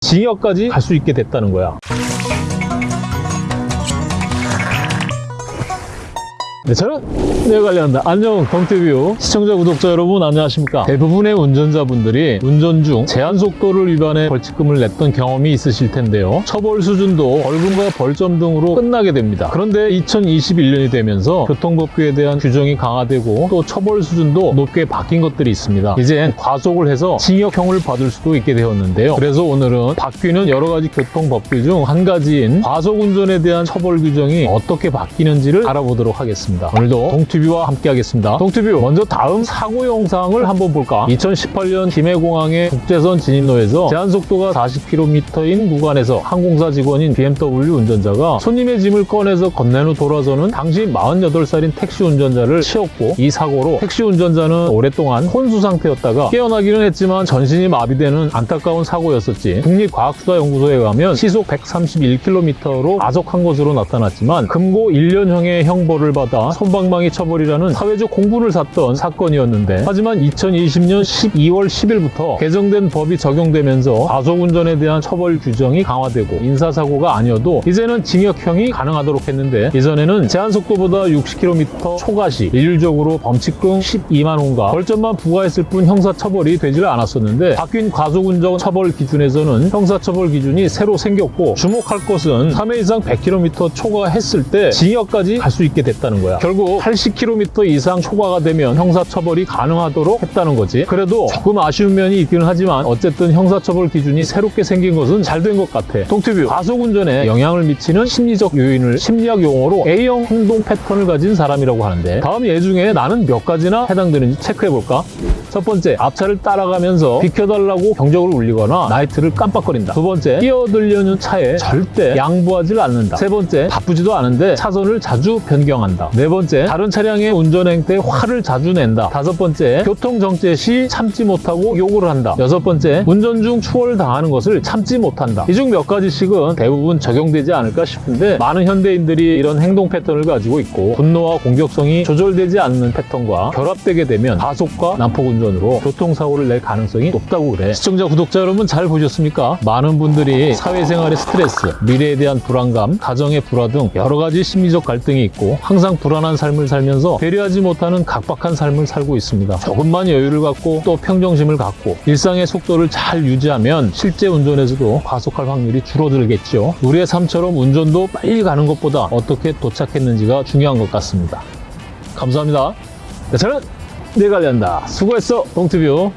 징역까지 갈 수 있게 됐다는 거야. 네, 저는 내가 관리한다. 안녕, 동티뷰 시청자, 구독자 여러분 안녕하십니까? 대부분의 운전자분들이 운전 중 제한 속도를 위반해 벌칙금을 냈던 경험이 있으실 텐데요. 처벌 수준도 벌금과 벌점 등으로 끝나게 됩니다. 그런데 2021년이 되면서 교통법규에 대한 규정이 강화되고 또 처벌 수준도 높게 바뀐 것들이 있습니다. 이젠 과속을 해서 징역형을 받을 수도 있게 되었는데요. 그래서 오늘은 바뀌는 여러 가지 교통법규 중 한 가지인 과속운전에 대한 처벌 규정이 어떻게 바뀌는지를 알아보도록 하겠습니다. 오늘도 동튜뷰와 함께 하겠습니다. 동튜뷰 먼저 다음 사고 영상을 한번 볼까? 2018년 김해공항의 국제선 진입로에서 제한속도가 40km인 구간에서 항공사 직원인 BMW 운전자가 손님의 짐을 꺼내서 건넨 후 돌아서는 당시 48살인 택시 운전자를 치었고 이 사고로 택시 운전자는 오랫동안 혼수 상태였다가 깨어나기는 했지만 전신이 마비되는 안타까운 사고였었지. 국립과학수사연구소에 가면 시속 131km로 가속한 것으로 나타났지만 금고 1년형의 형벌을 받아 손방망이 처벌이라는 사회적 공분을 샀던 사건이었는데 하지만 2020년 12월 10일부터 개정된 법이 적용되면서 과속운전에 대한 처벌 규정이 강화되고 인사사고가 아니어도 이제는 징역형이 가능하도록 했는데 예전에는 제한속도보다 60km 초과 시 일률적으로 범칙금 12만 원과 벌점만 부과했을 뿐 형사처벌이 되질 않았었는데 바뀐 과속운전 처벌 기준에서는 형사처벌 기준이 새로 생겼고 주목할 것은 3회 이상 100km 초과했을 때 징역까지 갈 수 있게 됐다는 거 야. 결국 80km 이상 초과가 되면 형사처벌이 가능하도록 했다는 거지. 그래도 조금 아쉬운 면이 있기는 하지만 어쨌든 형사처벌 기준이 새롭게 생긴 것은 잘 된 것 같아. 동티뷰 과속운전에 영향을 미치는 심리적 요인을 심리학 용어로 A형 행동 패턴을 가진 사람이라고 하는데 다음 예 중에 나는 몇 가지나 해당되는지 체크해볼까? 첫 번째, 앞차를 따라가면서 비켜달라고 경적을 울리거나 나이트를 깜빡거린다. 두 번째, 끼어들려는 차에 절대 양보하지 않는다. 세 번째, 바쁘지도 않은데 차선을 자주 변경한다. 네 번째, 다른 차량의 운전 행태에 화를 자주 낸다. 다섯 번째, 교통 정체 시 참지 못하고 욕을 한다. 여섯 번째, 운전 중 추월당하는 것을 참지 못한다. 이 중 몇 가지씩은 대부분 적용되지 않을까 싶은데 많은 현대인들이 이런 행동 패턴을 가지고 있고 분노와 공격성이 조절되지 않는 패턴과 결합되게 되면 가속과 난폭 운전으로 교통사고를 낼 가능성이 높다고 그래. 시청자, 구독자 여러분 잘 보셨습니까? 많은 분들이 사회생활의 스트레스, 미래에 대한 불안감, 가정의 불화 등 여러 가지 심리적 갈등이 있고 항상 불안 한 삶을 살면서 배려하지 못하는 각박한 삶을 살고 있습니다. 조금만 여유를 갖고 또 평정심을 갖고 일상의 속도를 잘 유지하면 실제 운전에서도 과속할 확률이 줄어들겠죠. 우리의 삶처럼 운전도 빨리 가는 것보다 어떻게 도착했는지가 중요한 것 같습니다. 감사합니다. 네, 저는 내가 관리한다. 수고했어, 동티뷰.